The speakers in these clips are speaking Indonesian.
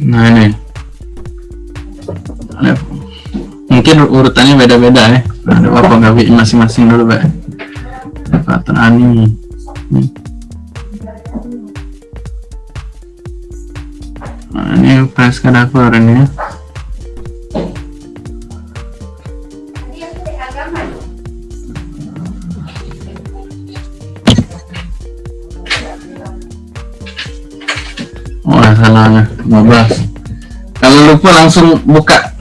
nah ini. Mungkin urutannya beda-beda ya. Ada apa nggak masing-masing dulu pak? Elevator ani nah ini press kadaver ini salahnya 15. Kalau lupa langsung buka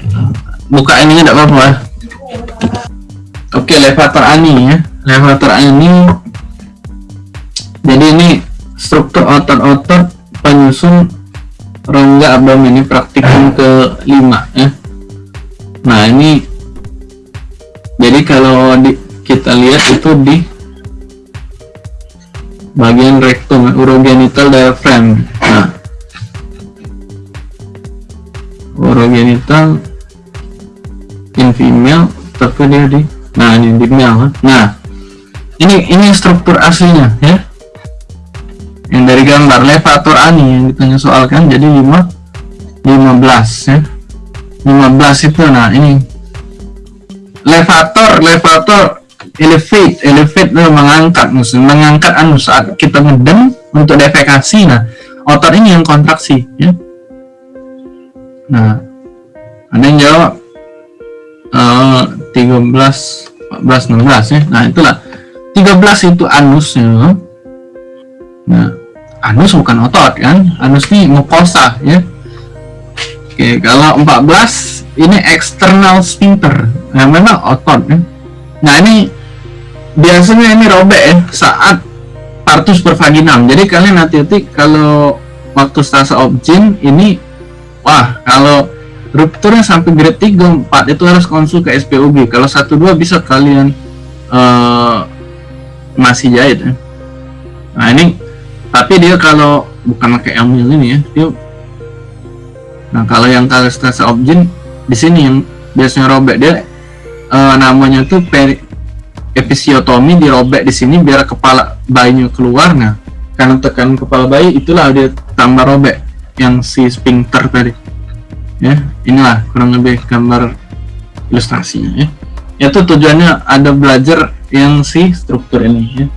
buka ini tidak apa-apa. ya. Oke, elevator ani ya. Elevator ani. Jadi ini struktur otot-otot penyusun rongga abdomen ini praktikum ke 5 ya. Nah, ini jadi kalau di, kita lihat itu di bagian rektum urogenital diaphragm. Urogenital in female tapi dia di nah ini di male nah ini ini struktur aslinya ya. Yang dari gambar levator ani yang ditanya soal kan jadi 5 15 ya. 15 itu nah ini. Levator levator elevate elevate itu mengangkat maksudnya mengangkat anu saat kita ngedem untuk defekasi nah otot ini yang kontraksi ya nah ada yang jawab uh, 13 14 16 ya. Nah itulah. 13 itu anusnya. Nah anus bukan otot kan? Anus ini mukosa ya. Oke kalau 14 ini external sphincter. Nah memang otot ya. Nah ini biasanya ini robek ya saat partus pervaginam jadi kalian hati-hati kalau waktu stase objin ini wah kalau rupturnya sampai grade 3 4 itu harus konsul ke SPOG kalau 1 2 bisa kalian uh, masih jahit ya. nah ini tapi dia kalau bukan pakai amil ini ya dia nah kalau yang kalau stase objin di sini yang biasanya robek dia uh, namanya tuh peri episiotomi dirobek di sini biar kepala bayinya keluar. Nah karena tekan kepala bayi itulah dia tambah robek yang si sphincter tadi ya. Inilah kurang lebih gambar ilustrasinya ya. Itu tujuannya ada belajar yang si struktur ini ya